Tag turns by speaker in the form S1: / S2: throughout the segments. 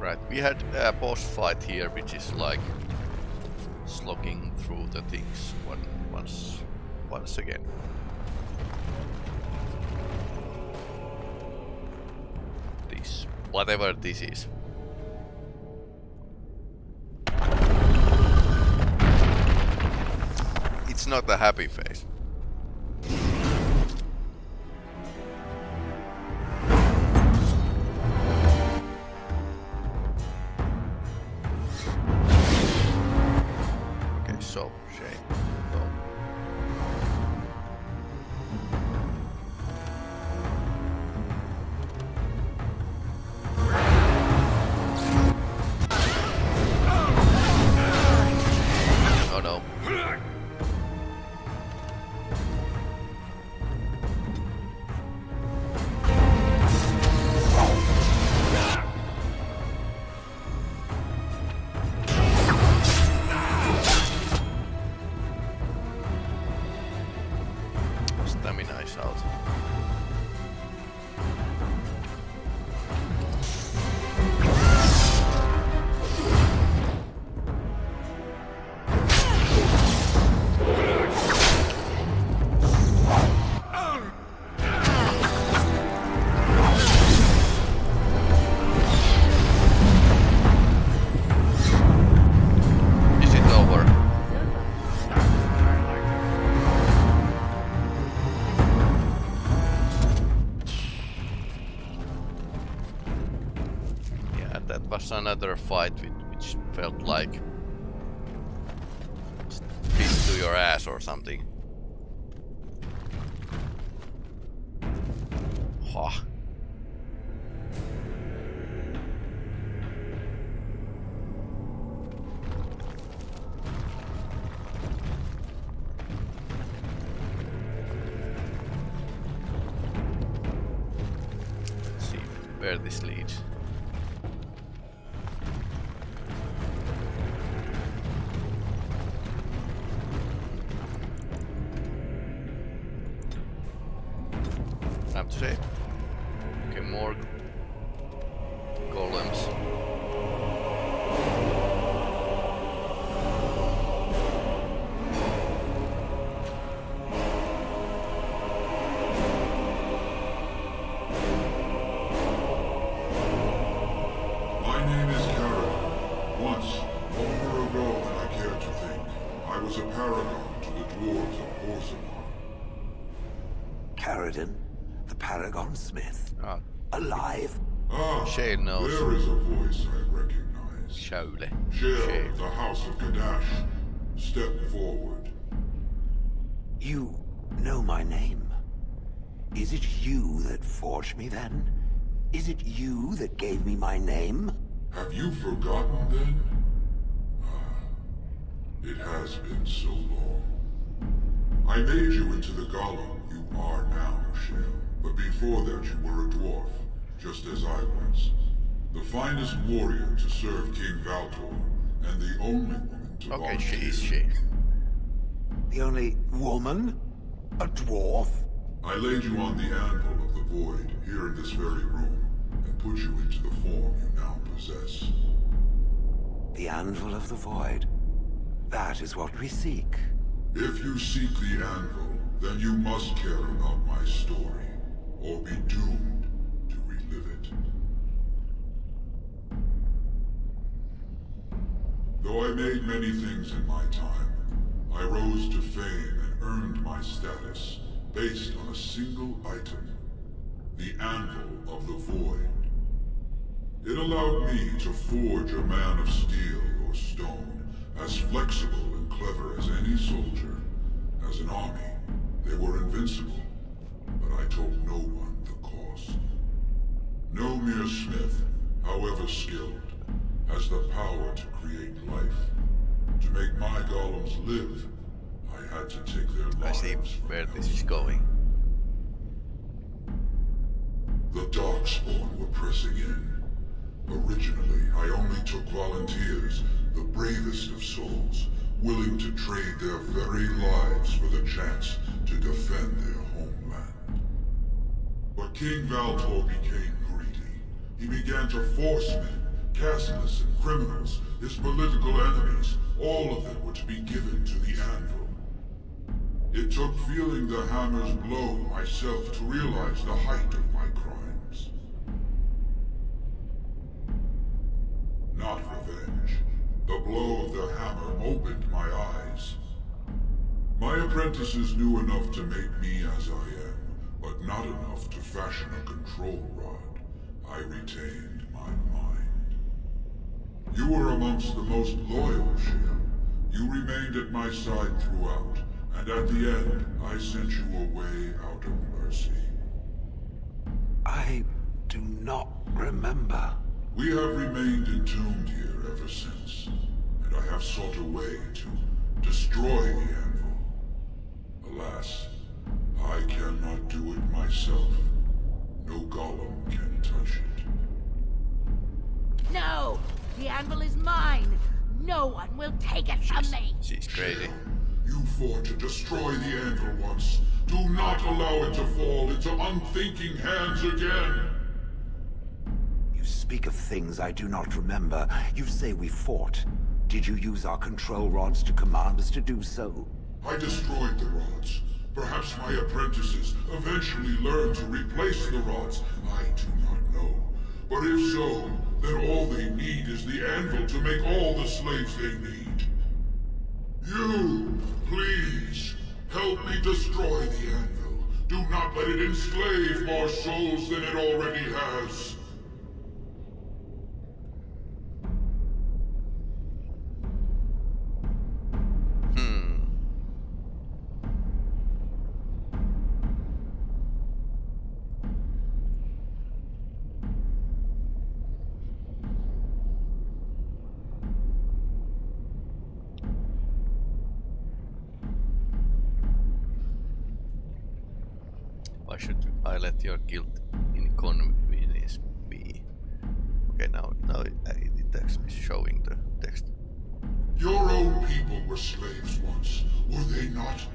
S1: Right, we had a boss fight here, which is like slogging through the things one, once, once again. This, whatever this is. It's not a happy face. Another fight which felt like fist to your ass or something. Ha.
S2: Is it you that gave me my name?
S3: Have you forgotten then? Ah, it has been so long. I made you into the golem you are now, Shale. But before that you were a dwarf, just as I was. The finest warrior to serve King Valtor, and the only woman to
S1: Okay, she is she.
S2: The only woman? A dwarf?
S3: I laid you on the anvil of the void, here in this very room, and put you into the form you now possess.
S2: The anvil of the void. That is what we seek.
S3: If you seek the anvil, then you must care about my story, or be doomed to relive it. Though I made many things in my time, I rose to fame and earned my status based on a single item, the Anvil of the Void. It allowed me to forge a man of steel or stone, as flexible and clever as any soldier. As an army, they were invincible, but I told no one the cost. No mere smith, however skilled, has the power to create life. To make my golems live, I had to take their lives.
S1: I see where this is going.
S3: The Darkspawn were pressing in. Originally, I only took volunteers, the bravest of souls, willing to trade their very lives for the chance to defend their homeland. But King Valtor became greedy. He began to force men, casteless and criminals, his political enemies, all of them were to be given to the anvil. It took feeling the hammer's blow myself to realize the height of Not revenge. The blow of the hammer opened my eyes. My apprentices knew enough to make me as I am, but not enough to fashion a control rod. I retained my mind. You were amongst the most loyal, Shale. You remained at my side throughout, and at the end, I sent you away out of mercy.
S2: I do not remember.
S3: We have remained entombed here ever since, and I have sought a way to destroy the anvil. Alas, I cannot do it myself. No golem can touch it.
S4: No! The anvil is mine! No one will take it from me!
S1: She's crazy.
S3: You fought to destroy the anvil once. Do not allow it to fall into unthinking hands again!
S2: Speak of things I do not remember. You say we fought. Did you use our control rods to command us to do so?
S3: I destroyed the rods. Perhaps my apprentices eventually learned to replace the rods. I do not know. But if so, then all they need is the anvil to make all the slaves they need. You, please, help me destroy the anvil. Do not let it enslave more souls than it already has.
S1: Why should I let your guilt inconvenience be? Okay, now now it, uh, it actually is showing the text.
S3: Your own people were slaves once, were they not?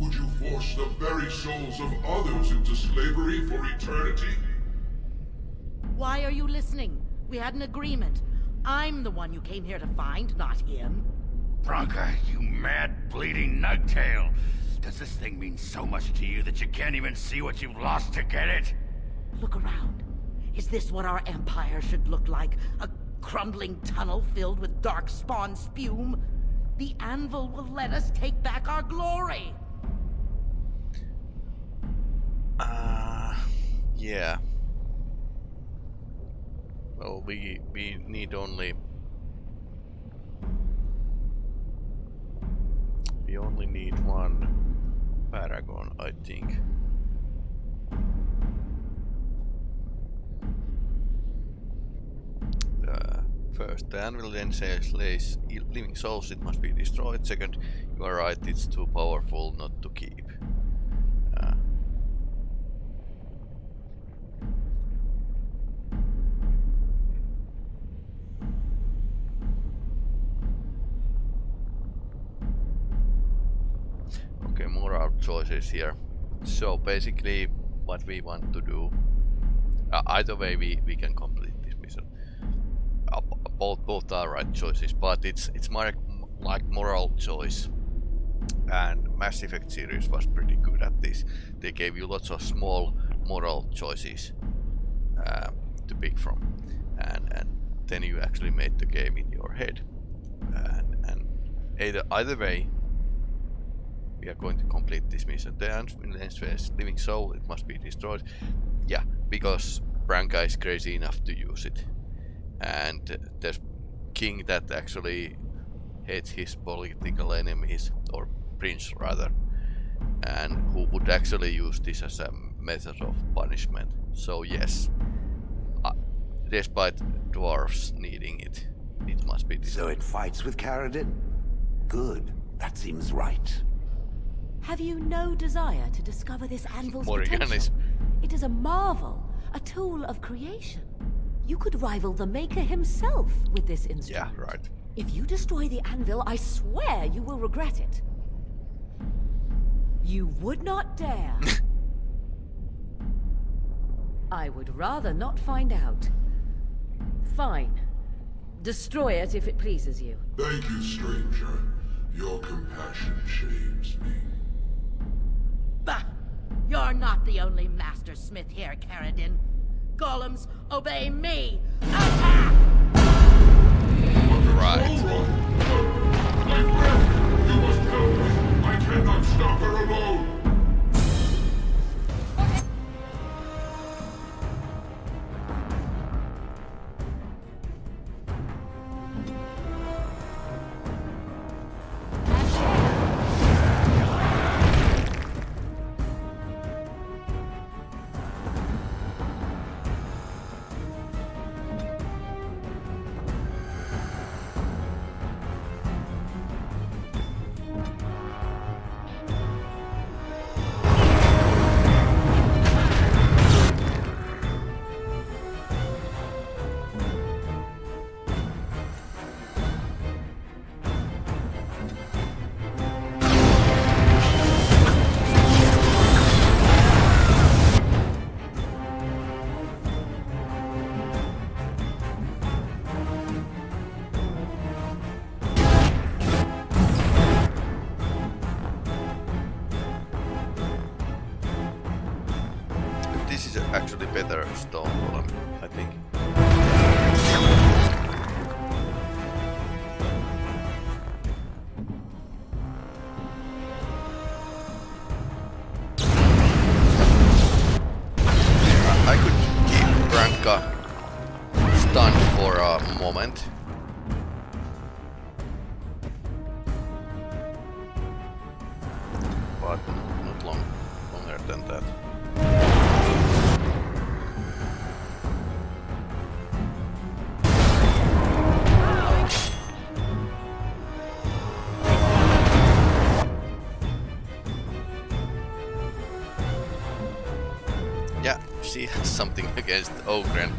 S3: Would you force the very souls of others into slavery for eternity?
S4: Why are you listening? We had an agreement. I'm the one you came here to find, not him.
S5: Branka, you mad, bleeding nugtail! Does this thing mean so much to you that you can't even see what you've lost to get it?
S4: Look around. Is this what our empire should look like? A crumbling tunnel filled with dark spawn spume? The anvil will let us take back our glory!
S1: Uh, yeah. Well, we we need only we only need one paragon, I think. Uh, first, the anvil then says lays living souls, it must be destroyed. Second, you are right, it's too powerful not to keep. Choices here. So basically, what we want to do, uh, either way we, we can complete this mission. Uh, both both are right choices, but it's it's more like moral choice. And Mass Effect series was pretty good at this. They gave you lots of small moral choices uh, to pick from, and and then you actually made the game in your head. And and either either way, we are going to complete this mission. The says living soul, it must be destroyed. Yeah, because Branka is crazy enough to use it. And there's king that actually hates his political enemies, or prince rather, and who would actually use this as a method of punishment. So yes, uh, despite dwarves needing it, it must be destroyed.
S2: So it fights with Caridin? Good. That seems right.
S6: Have you no desire to discover this anvil's potential? It is a marvel, a tool of creation. You could rival the maker himself with this instrument.
S1: Yeah, right.
S6: If you destroy the anvil, I swear you will regret it. You would not dare. I would rather not find out. Fine. Destroy it if it pleases you.
S3: Thank you, stranger. Your compassion shames me.
S4: Bah! You're not the only master smith here, Caridin. Golems, obey me! Attack!
S1: Right.
S3: Hold on! Let! You must help me! I cannot stop her alone!
S1: Oh, grand.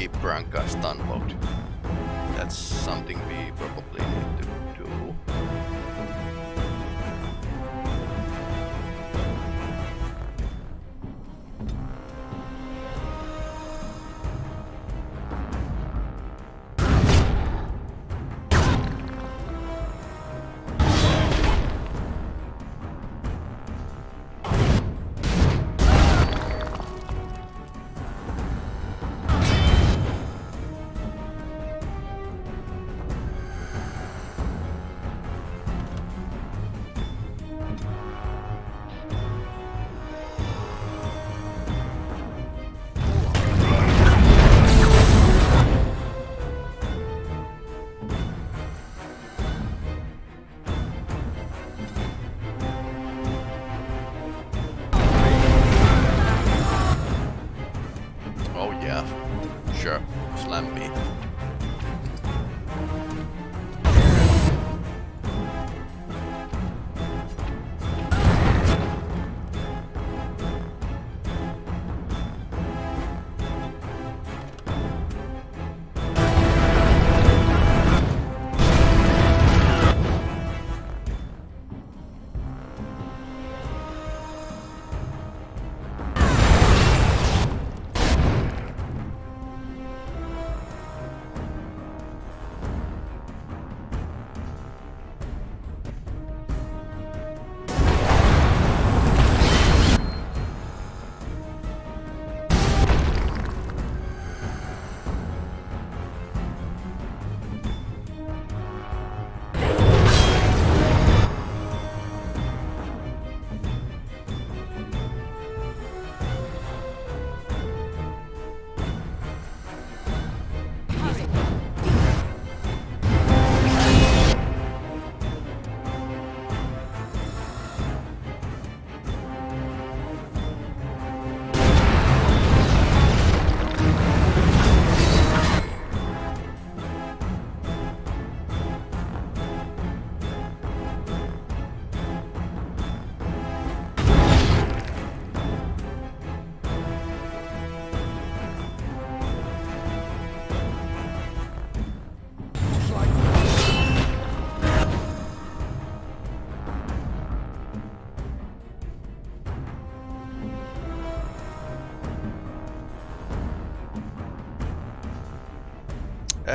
S1: Keep Branka stun. That's something we probably need to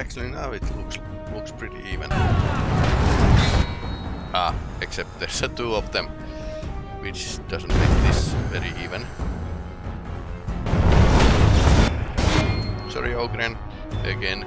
S1: Actually now it looks looks pretty even. Ah, except there's a two of them, which doesn't make this very even. Sorry Oghren, again.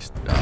S1: Okay,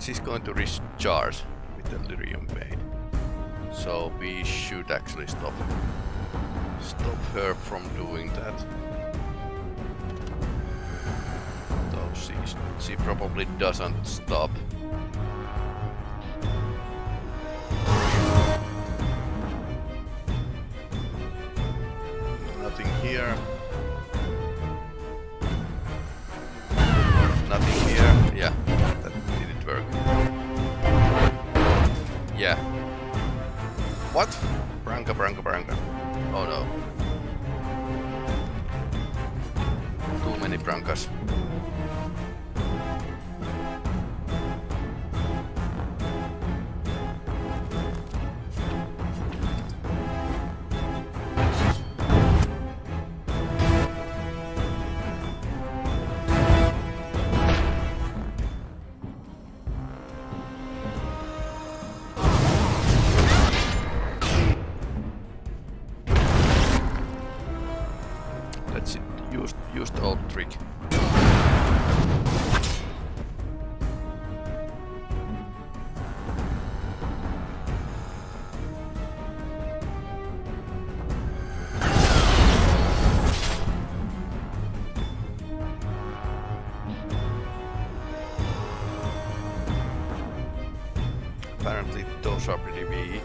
S1: She's going to recharge with the lyrium vein. So we should actually stop stop her from doing that. Though she, she probably doesn't stop. Apparently those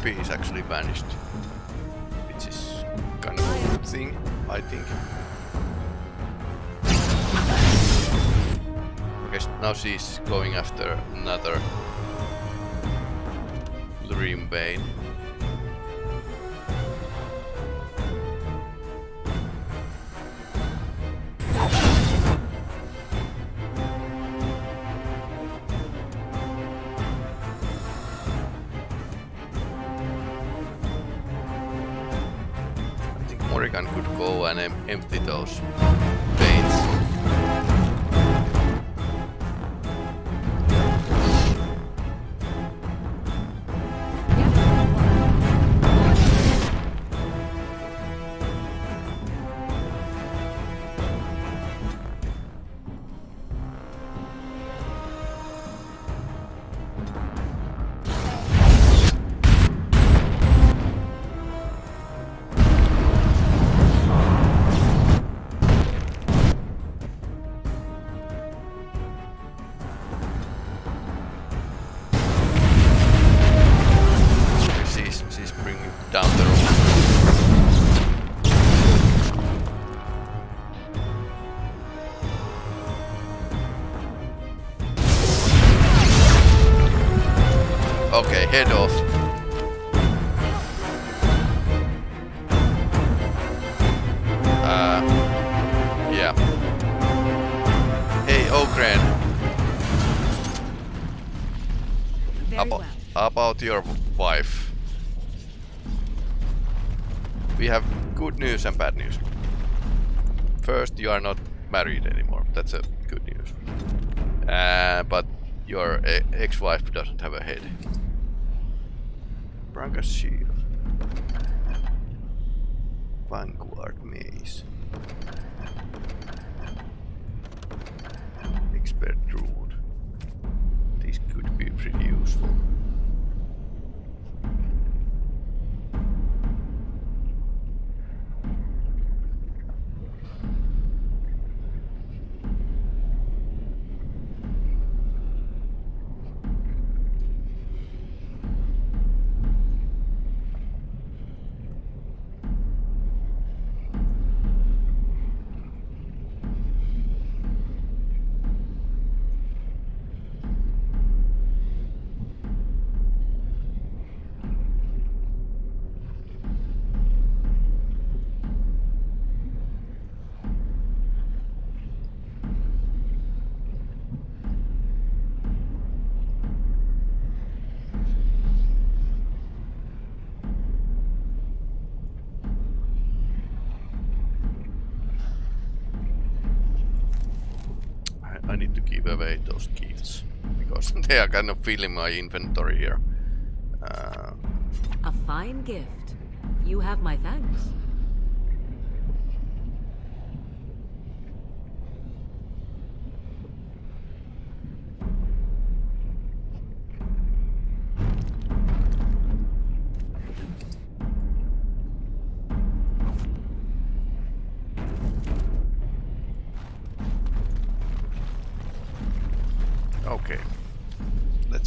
S1: copy is actually vanished. Which is kind of a good thing, I think. Okay, now she's going after another Lyrium Vein. Em empty those veins. About your wife. We have good news and bad news. First, you are not married anymore. That's a good news. Uh, but your ex-wife doesn't have a head. Branka's shield. Vanguard maze. Expert rune. This could be pretty useful. are kind of filling my inventory here. Uh,
S6: A fine gift. You have my thanks.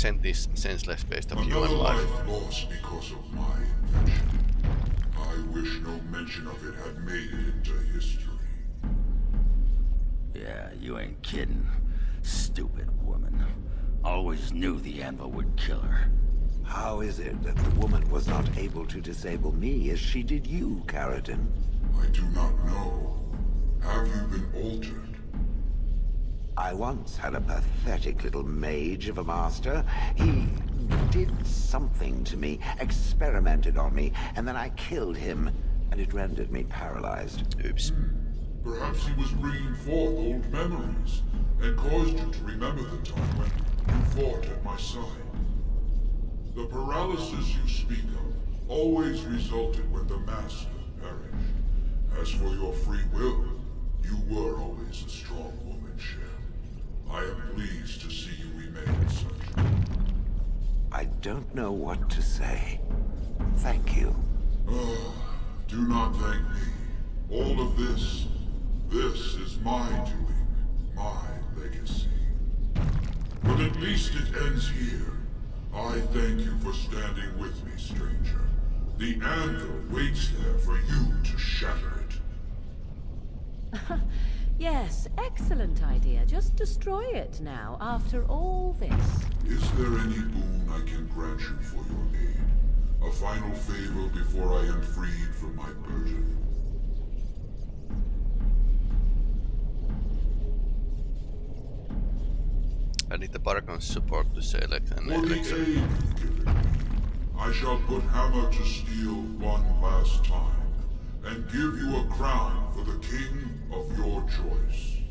S1: Let's this senseless waste of
S3: Another
S1: human life.
S3: life lost because of my invention. I wish no mention of it had made it into history.
S5: Yeah, you ain't kidding. Stupid woman. Always knew the anvil would kill her.
S2: How is it that the woman was not able to disable me as she did you, Caridin?
S3: I do not know. Have you been altered?
S2: I once had a pathetic little mage of a master. He did something to me, experimented on me, and then I killed him, and it rendered me paralyzed.
S1: Oops.
S3: Perhaps he was bringing forth old memories, and caused you to remember the time when you fought at my side. The paralysis you speak of always resulted when the Master perished. As for your free will, you were always a strong woman, Shale. I am pleased to see you remain such.
S2: I don't know what to say. Thank you.
S3: Ah, do not thank me. All of this, this is my doing, my legacy. But at least it ends here. I thank you for standing with me, stranger. The anvil waits there for you to shatter it.
S6: Yes, excellent idea. Just destroy it now, after all this.
S3: Is there any boon I can grant you for your aid? A final favor before I am freed from my burden?
S1: I need the Paragon support to select an
S3: For the aid
S1: elixir.
S3: you've given me, I shall put Hammer to steel one last time, and give you a crown for the king of your choice.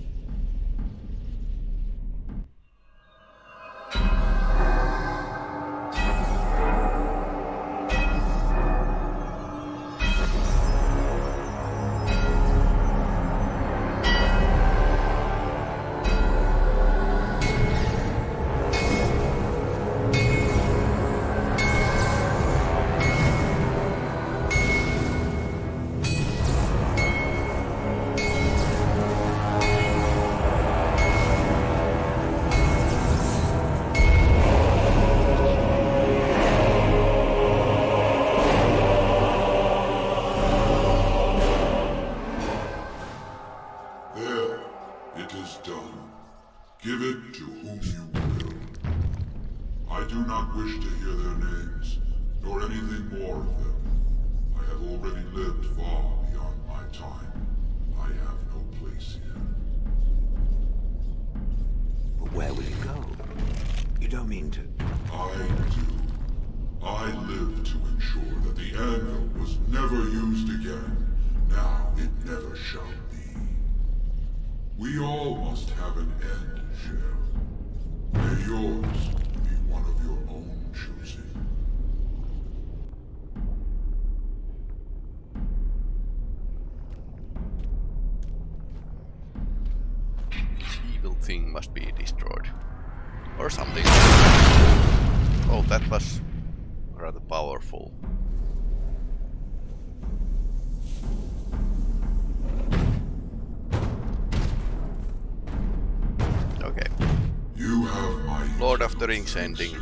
S1: Lord of the Rings ending.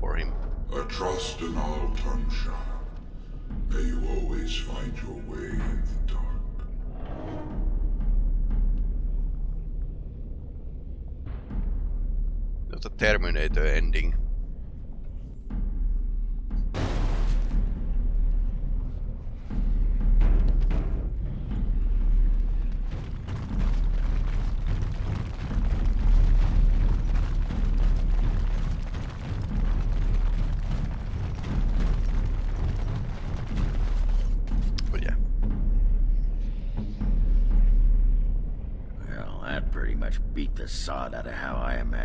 S1: for him.
S3: A trust in all Tunshire. May you always find your way in the dark.
S1: Not a Terminator ending.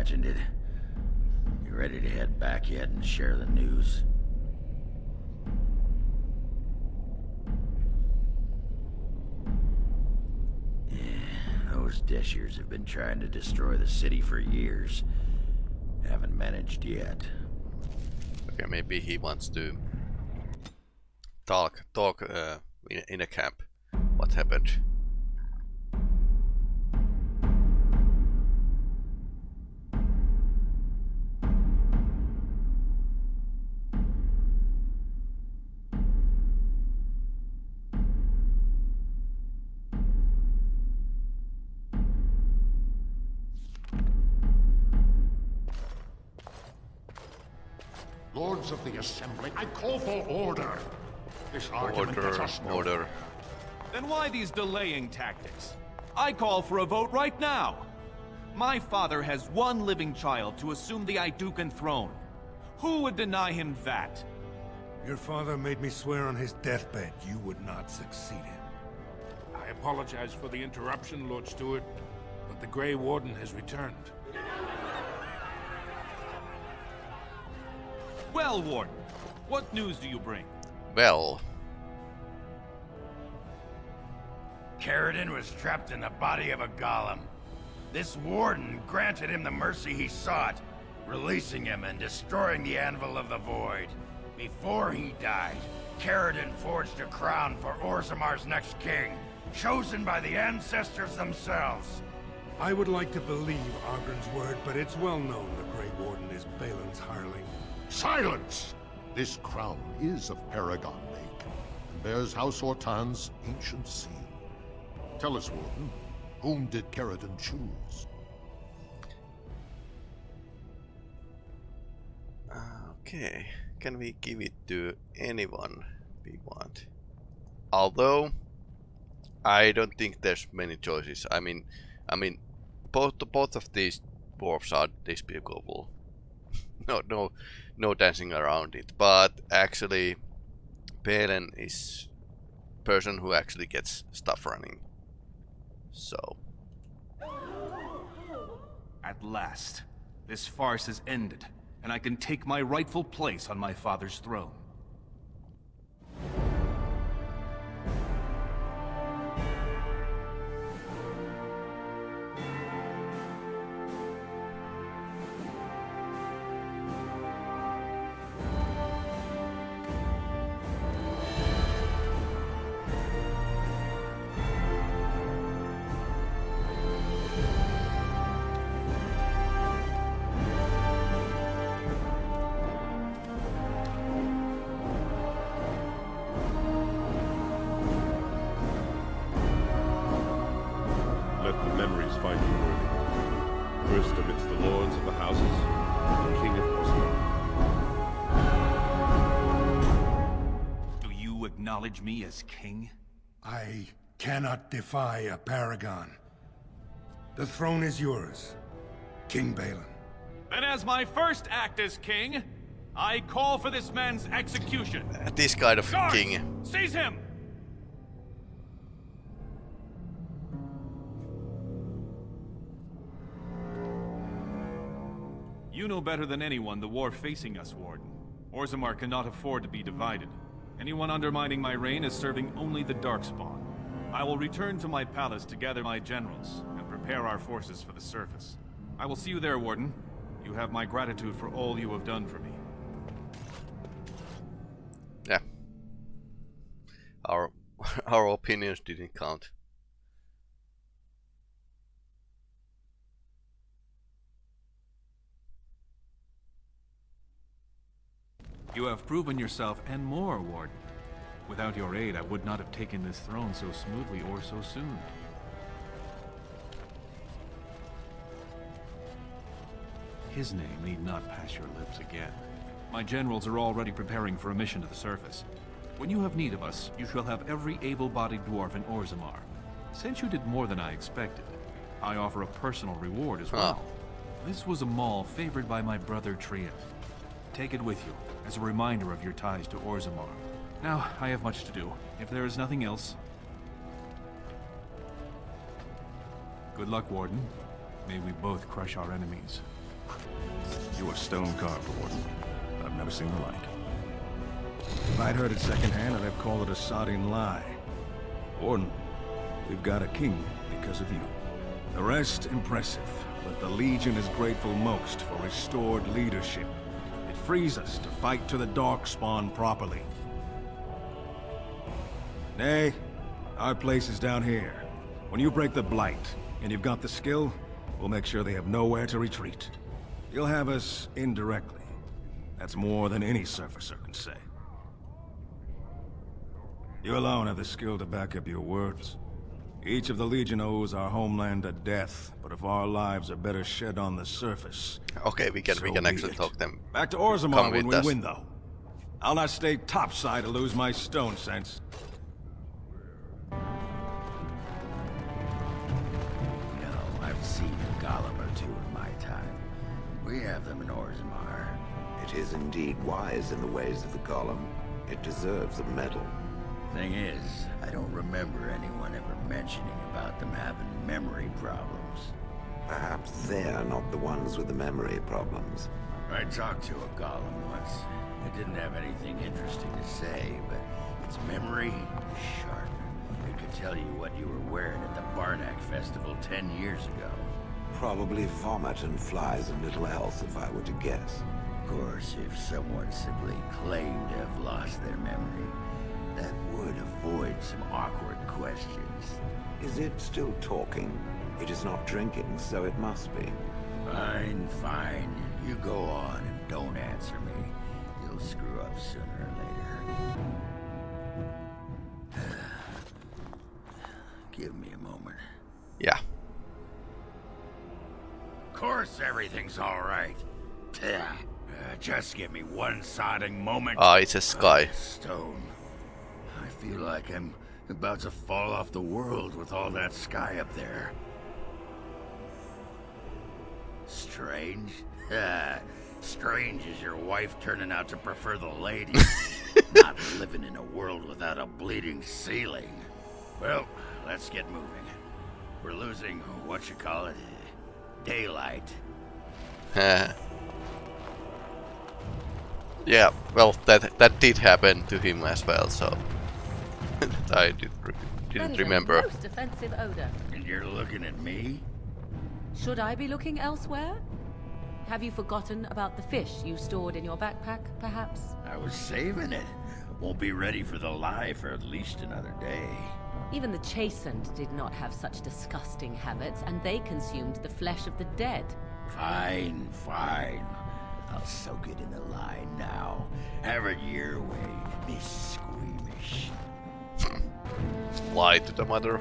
S5: Imagined it. You ready to head back yet and share the news? Yeah, those deshyrs have been trying to destroy the city for years. Haven't managed yet.
S1: Okay, maybe he wants to talk talk uh, in, in a camp. What happened?
S7: Assembly, I call for order. This argument gets
S1: Order,
S7: us nowhere.
S1: order.
S8: Then why these delaying tactics? I call for a vote right now. My father has one living child to assume the Aeducan throne. Who would deny him that?
S9: Your father made me swear on his deathbed you would not succeed him.
S7: I apologize for the interruption, Lord Steward, but the Grey Warden has returned.
S8: Well, Warden, what news do you bring?
S1: Well,
S5: Caridin was trapped in the body of a golem. This warden granted him the mercy he sought, releasing him and destroying the Anvil of the Void. Before he died, Caridin forged a crown for Orzammar's next king, chosen by the ancestors themselves.
S9: I would like to believe Oghren's word, but it's well known the Grey Warden is Bhelen's hireling.
S7: Silence! This crown is of Paragon make, and bears House Ortan's ancient seal. Tell us, Warden, whom did Caridin choose?
S1: okay. Can we give it to anyone we want? Although, I don't think there's many choices. I mean, I mean, both both of these dwarfs are despicable. no, no, no dancing around it. But actually, Bhelen is person who actually gets stuff running. So,
S8: At last, this farce is ended, and I can take my rightful place on my father's throne. Acknowledge me as king?
S9: I cannot defy a paragon. The throne is yours, King Bhelen.
S8: Then as my first act as king, I call for this man's execution.
S1: this kind of
S8: Guards,
S1: king.
S8: Seize him! You know better than anyone the war facing us, Warden. Orzammar cannot afford to be divided. Anyone undermining my reign is serving only the Darkspawn. I will return to my palace to gather my generals and prepare our forces for the surface. I will see you there, Warden. You have my gratitude for all you have done for me.
S1: Yeah. Our our opinions didn't count.
S8: You have proven yourself and more, Warden. Without your aid, I would not have taken this throne so smoothly or so soon. His name need not pass your lips again. My generals are already preparing for a mission to the surface. When you have need of us, you shall have every able-bodied dwarf in Orzammar. Since you did more than I expected, I offer a personal reward as ah. well. This was a mall favored by my brother Trian. Take it with you, as a reminder of your ties to Orzammar. Now, I have much to do. If there is nothing else... Good luck, Warden. May we both crush our enemies.
S10: You are stone carved, Warden. I've never seen the like. If I'd heard it secondhand, I'd have called it a sodding lie. Warden, we've got a king because of you. The rest, impressive, but the Legion is grateful most for restored leadership. Frees us to fight to the Darkspawn properly. Nay, our place is down here. When you break the Blight, and you've got the skill, we'll make sure they have nowhere to retreat. You'll have us indirectly. That's more than any surfacer can say. You alone have the skill to back up your words. Each of the Legion owes our homeland a death, but if our lives are better shed on the surface...
S1: Okay, we can
S10: so
S1: we can
S10: be
S1: actually
S10: it.
S1: talk them.
S10: Back to
S1: come
S10: Orzammar when we
S1: us.
S10: win, though. I'll not stay topside to lose my stone sense.
S5: No, I've seen a golem or two in my time. We have them in Orzammar.
S2: It is indeed wise in the ways of the Golem. It deserves a medal.
S5: Thing is, I don't remember anyone ever mentioning about them having memory problems.
S2: Perhaps they're not the ones with the memory problems.
S5: I talked to a golem once. It didn't have anything interesting to say, but its memory was sharp. It could tell you what you were wearing at the Barnack Festival ten years ago.
S2: Probably vomit and flies and little else, if I were to guess.
S5: Of course, if someone simply claimed to have lost their memory, that would avoid some awkward questions.
S2: Is it still talking? It is not drinking, so it must be.
S5: Fine, fine. You go on and don't answer me. You'll screw up sooner or later. Give me a moment.
S1: Yeah.
S5: Of course everything's all right. Uh, just give me one sodding moment.
S1: Ah, it's a sky.
S5: Stone. I feel like I'm about to fall off the world with all that sky up there. Strange? Strange is your wife turning out to prefer the ladies. Not living in a world without a bleeding ceiling. Well, let's get moving. We're losing, what you call it, daylight.
S1: yeah, well, that that did happen to him as well, so I did re didn't remember.
S6: most offensive odor.
S5: And you're looking at me?
S6: Should I be looking elsewhere? Have you forgotten about the fish you stored in your backpack, perhaps?
S5: I was saving it. Won't be ready for the lye for at least another day.
S6: Even the Chasind did not have such disgusting habits, and they consumed the flesh of the dead.
S5: Fine, fine. I'll soak it in the lye now. Have it your way, Miss Squeamish.
S1: Lie to the mother.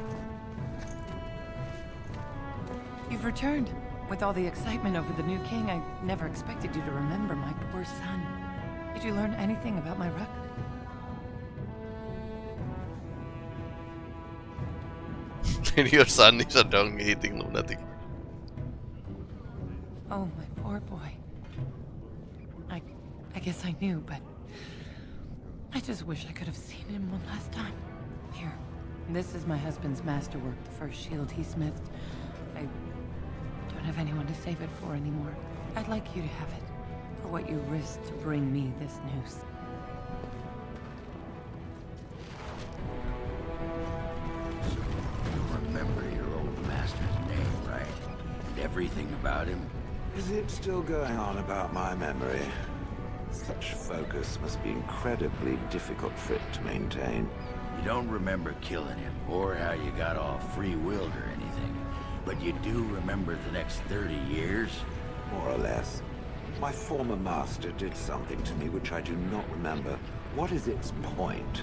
S11: You've returned. With all the excitement over the new king, I never expected you to remember my poor son. Did you learn anything about my record?
S1: Your son is a dung-eating lunatic.
S11: Oh, my poor boy. I... I guess I knew, but... I just wish I could have seen him one last time. Here. This is my husband's masterwork, the first shield he smithed. I don't have anyone to save it for anymore. I'd like you to have it. For what you risked to bring me this news.
S5: You remember your old master's name, right? And everything about him?
S2: Is it still going on about my memory? Such focus must be incredibly difficult for it to maintain.
S5: Don't remember killing him, or how you got all free-willed or anything. But you do remember the next 30 years?
S2: More or less. My former master did something to me which I do not remember. What is its point?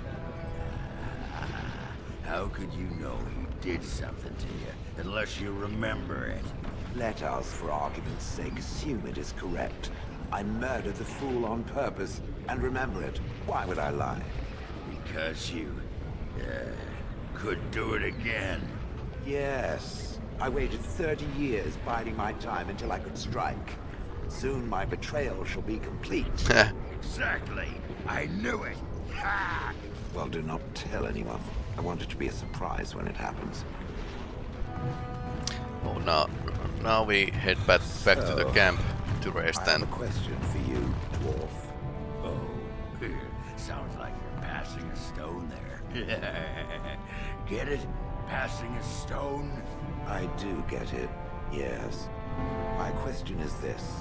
S5: Ah, how could you know he did something to you, unless you remember it?
S2: Let us, for argument's sake, assume it is correct. I murdered the fool on purpose, and remember it. Why would I lie?
S5: Because you, uh, could do it again.
S2: Yes. I waited 30 years biding my time until I could strike. Soon my betrayal shall be complete.
S5: Exactly. I knew it. Ha!
S2: well, do not tell anyone. I want it to be a surprise when it happens.
S1: Oh, now, now we head back back to the camp to rest
S2: I have
S1: then.
S2: a question for you, dwarf.
S5: Oh, sounds like you're passing a stone there. Get it? Passing a stone?
S2: I do get it, yes. My question is this.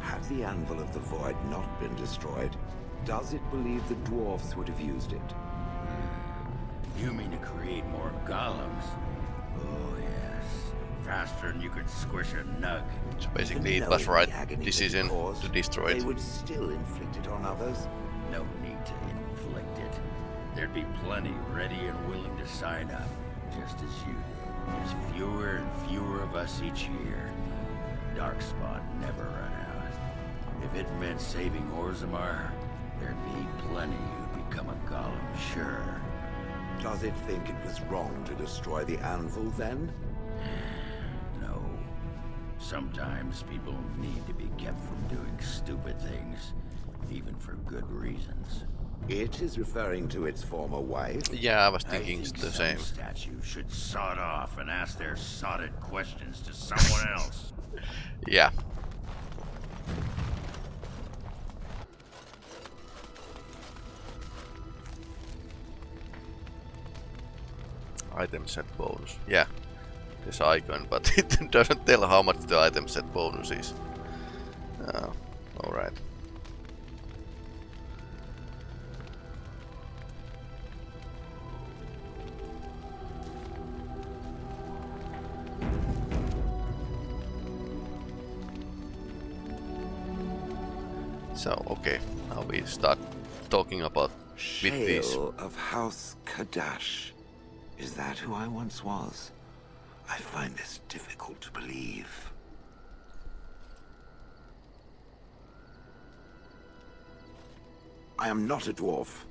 S2: Had the Anvil of the Void not been destroyed, does it believe the dwarfs would have used it? Hmm.
S5: You mean to create more golems? Oh, yes. Faster than you could squish a nug.
S1: So basically it
S2: Knowing
S1: was
S2: the
S1: right
S2: agony
S1: decision
S2: they caused,
S1: to destroy it.
S2: They would still inflict it on others.
S5: No There'd be plenty ready and willing to sign up, just as you did. There's fewer and fewer of us each year. Darkspawn never run out. If it meant saving Orzammar, there'd be plenty who'd become a golem, sure.
S2: Does it think it was wrong to destroy the Anvil then?
S5: No. Sometimes people need to be kept from doing stupid things, even for good reasons.
S2: It is referring to its former wife.
S1: Yeah, I was
S5: I
S1: thinking
S5: think
S1: the same.
S5: statues should sod off and ask their sodded questions to someone else.
S1: Yeah. Item set bonus. Yeah. This icon, but it doesn't tell how much the item set bonus is. Uh, Alright. So, okay, now we start talking about with this.
S2: Shale of House Cadash. Is that who I once was? I find this difficult to believe. I am not a dwarf.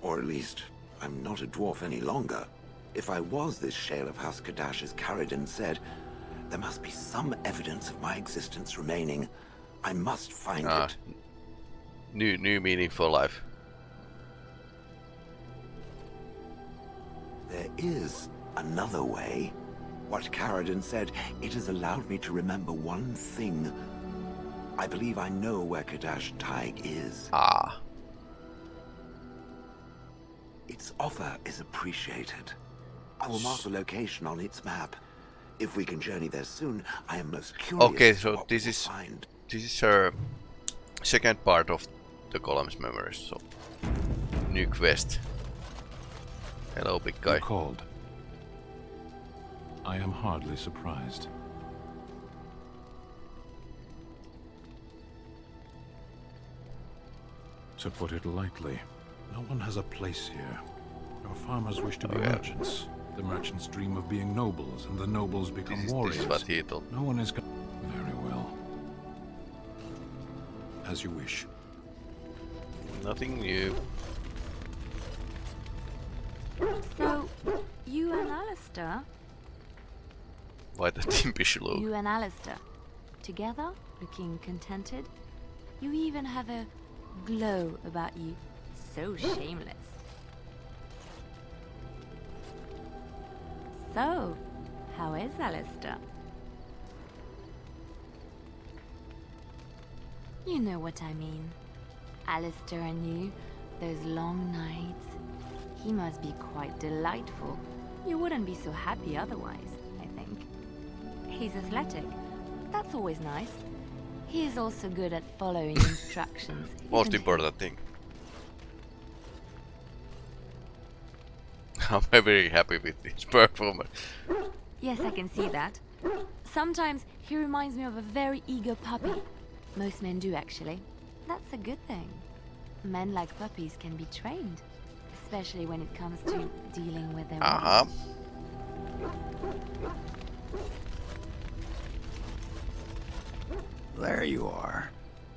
S2: Or at least, I'm not a dwarf any longer. If I was this Shale of House Cadash, as Caridin said, there must be some evidence of my existence remaining. I must find
S1: Ah,
S2: it.
S1: New new meaning for life.
S2: There is another way. What Caridin said, it has allowed me to remember one thing. I believe I know where Cadash Thaig is.
S1: Ah,
S2: Its offer is appreciated. I will mark the location on its map. If we can journey there soon, I am most curious
S1: okay, so this is
S2: find.
S1: this is our second part of the column's memories. So new quest. Hello, big guy.
S10: You called. I am hardly surprised. To put it lightly, no one has a place here. Your farmers wish to be
S1: Oh, yeah.
S10: merchants. The merchants dream of being nobles, and the nobles become
S1: This is,
S10: warriors.
S1: this is what he told.
S10: No one is Very well. As you wish.
S1: Nothing new.
S6: So, you and Alistair,
S1: Why the impish look?
S6: you and Alistair, together, looking contented. You even have a glow about you. So shameless. So, how is Alistair? You know what I mean. Alistair and you, those long nights. He must be quite delightful. You wouldn't be so happy otherwise, I think. He's athletic. That's always nice. He is also good at following instructions.
S1: Most important thing. I'm very happy with his performance.
S6: Yes, I can see that. Sometimes he reminds me of a very eager puppy. Most men do, actually. That's a good thing. Men like puppies can be trained, especially when it comes to dealing with their
S1: Uh huh.
S5: There you are.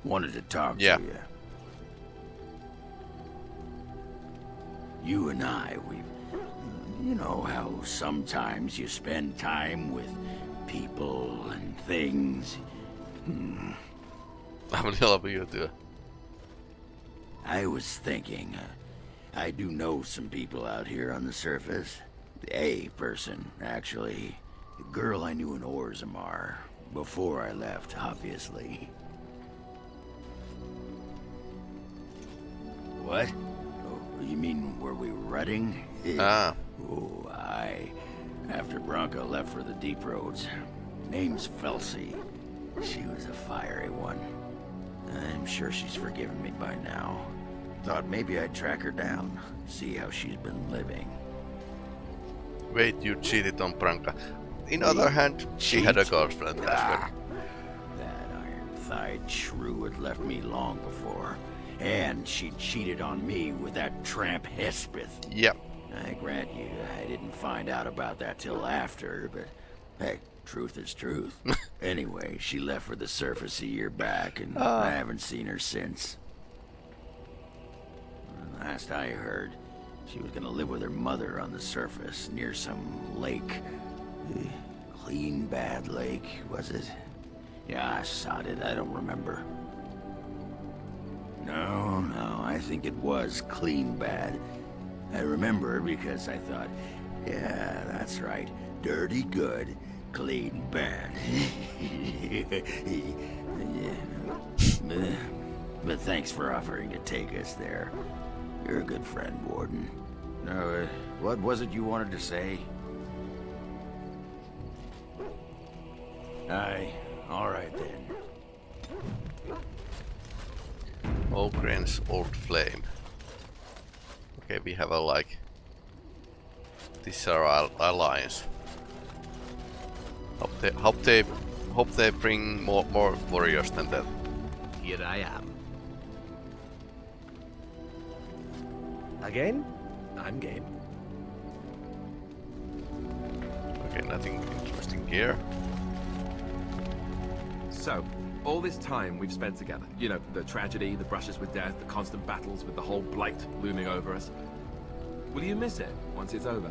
S5: Wanted to talk
S1: Yeah.
S5: to you. You and I, we... You know how sometimes you spend time with people and things? Hmm.
S1: I'm a little bit too.
S5: I was thinking, uh, I do know some people out here on the surface. A person, actually. A girl I knew in Orzammar. Before I left, obviously. What? Oh, you mean were we rutting?
S1: Ah.
S5: Oh, I... After Branka left for the deep roads. Name's Felsi. She was a fiery one. I'm sure she's forgiven me by now. Thought maybe I'd track her down, see how she's been living.
S1: Wait, you cheated on Branka. In other hand, she had a girlfriend as well.
S5: Ah, that iron-thighed shrew had left me long before. And she cheated on me with that tramp Hespeth.
S1: Yep.
S5: I grant you, I didn't find out about that till after, but heck, truth is truth. anyway, she left for the surface a year back, and
S1: Ah.
S5: I haven't seen her since. Last I heard, she was gonna live with her mother on the surface near some lake. Eh, Clean Bad Lake, was it? Yeah, I sod it, I don't remember. No, no, I think it was Clean Bad. I remember because I thought, yeah, that's right. Dirty good, clean bad. But thanks for offering to take us there. You're a good friend, Warden. Now, uh, what was it you wanted to say? Aye, all right then.
S1: Oghren's old flame. Okay, we have a like. These are our alliance. Hope they, hope they, hope they bring more more warriors than that.
S12: Here I am. Again? I'm game.
S1: Okay, nothing interesting here.
S13: So, all this time we've spent together, you know, the tragedy, the brushes with death, the constant battles with the whole blight looming over us. Will you miss it once it's over?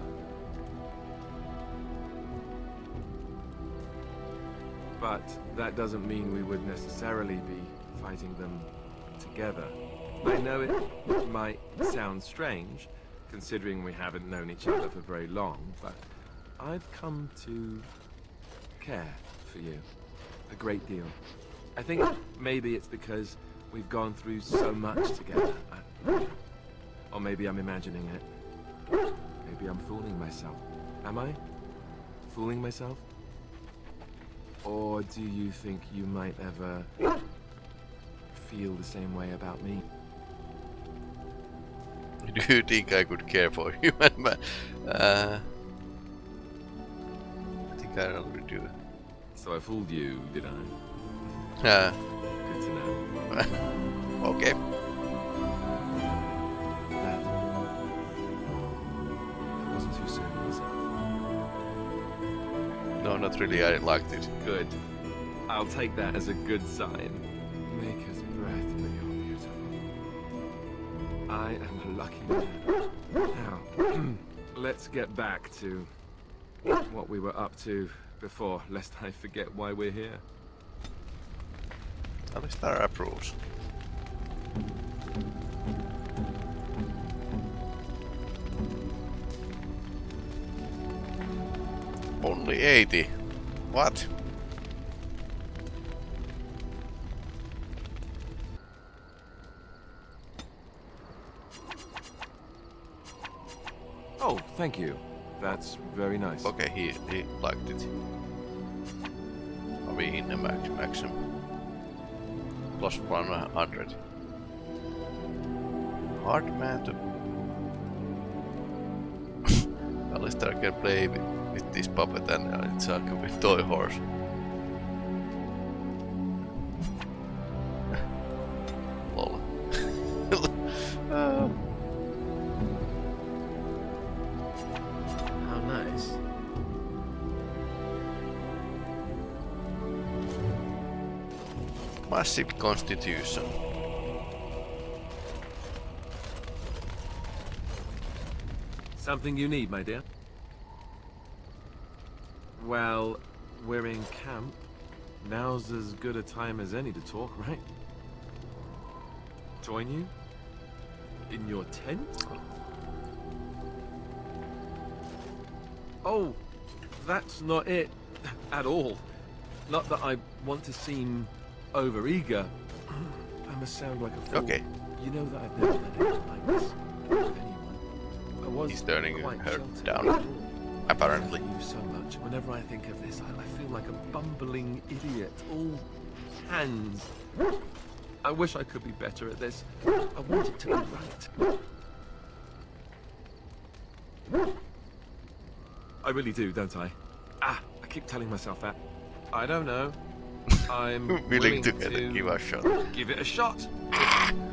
S13: But that doesn't mean we would necessarily be fighting them together. I know it might sound strange, considering we haven't known each other for very long, but I've come to care for you a great deal. I think maybe it's because we've gone through so much together. I- or maybe I'm imagining it. Maybe I'm fooling myself. Am I? Fooling myself? Or do you think you might ever feel the same way about me?
S1: Do you think I could care for you? uh, I think I already do.
S13: So I fooled you, did I?
S1: Yeah.
S13: Good to know.
S1: okay. Not really. I liked it.
S13: Good. I'll take that as a good sign. Maker's breath, but you're beautiful. I am a lucky man. Now, let's get back to what we were up to before, lest I forget why we're here.
S1: At least they're approves. Only 80. What?
S13: Oh, thank you. That's very nice.
S1: Okay, he, he liked it. Are we in the max maximum? Plus 100. Hard man to... Alistair can play with, this puppet and uh, it's like a toy horse. Lol. Uh,
S12: How nice.
S1: massive constitution.
S13: Something you need, my dear? Well, we're in camp. Now's as good a time as any to talk, right? Join you? In your tent? Oh, that's not it at all. Not that I want to seem overeager. I must sound like a fool.
S1: Okay.
S13: You know that I've never done anything like this with anyone. I was
S1: He's turning her down. Apparently.
S13: I love you so much. Whenever I think of this, I, I feel like a bumbling idiot. All hands. I wish I could be better at this. I want it to be right. I really do, don't I? Ah, I keep telling myself that. I don't know. I'm
S1: Willing
S13: willing
S1: to it, give a shot.
S13: Give it a shot.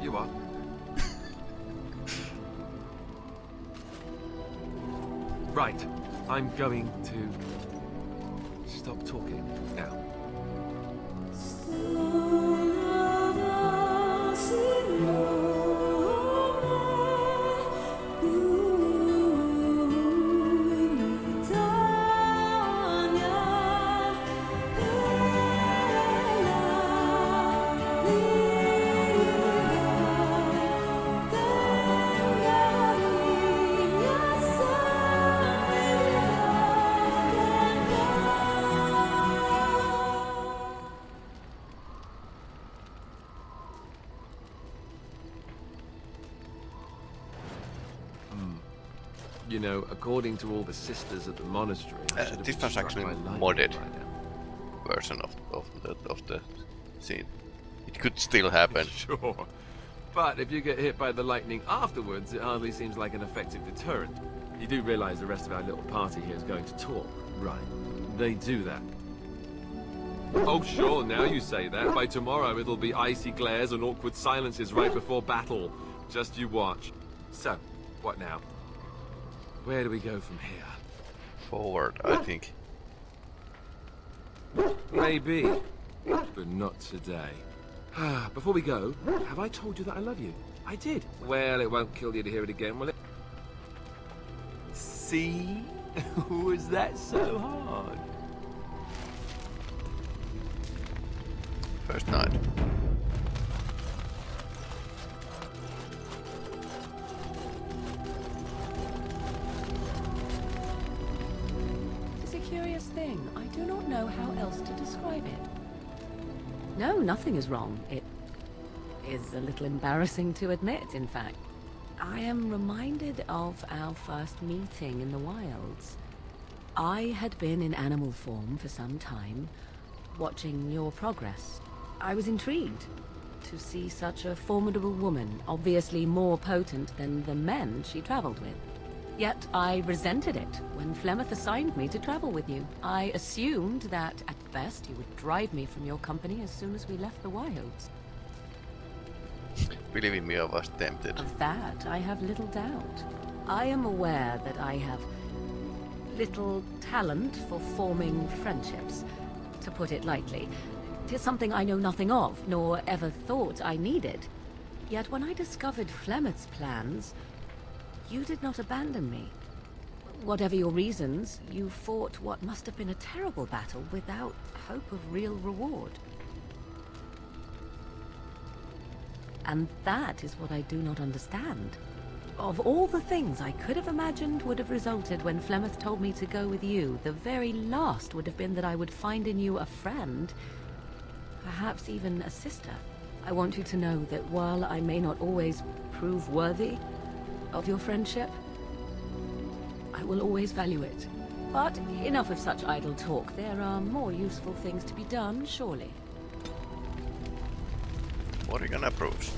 S13: You are. Right. I'm going to stop talking now. According to all the sisters at the monastery,
S1: Uh, this was actually
S13: by
S1: modded version of, of, the, of the scene. It could still happen.
S13: Sure. But if you get hit by the lightning afterwards, it hardly seems like an effective deterrent. You do realize the rest of our little party here is going to talk, right? They do that. Oh, sure, now you say that. By tomorrow, it'll be icy glares and awkward silences right before battle. Just you watch. So, what now? Where do we go from here?
S1: Forward, I think.
S13: Maybe, but not today. Ah, before we go, have I told you that I love you? I did. Well, it won't kill you to hear it again, will it? See? Was that so hard?
S1: First night.
S14: Do not know how else to describe it. No, nothing is wrong. It is a little embarrassing to admit, in fact. I am reminded of our first meeting in the wilds. I had been in animal form for some time, watching your progress. I was intrigued to see such a formidable woman, obviously more potent than the men she traveled with. Yet I resented it when Flemeth assigned me to travel with you. I assumed that, at best, you would drive me from your company as soon as we left the wilds.
S1: Believe me, I was tempted.
S14: Of that, I have little doubt. I am aware that I have little talent for forming friendships, to put it lightly. Tis something I know nothing of, nor ever thought I needed. Yet when I discovered Flemeth's plans, you did not abandon me. Whatever your reasons, you fought what must have been a terrible battle without hope of real reward. And that is what I do not understand. Of all the things I could have imagined would have resulted when Flemeth told me to go with you, the very last would have been that I would find in you a friend, perhaps even a sister. I want you to know that while I may not always prove worthy of your friendship, I will always value it. But enough of such idle talk. There are more useful things to be done, surely.
S1: What are you gonna approves.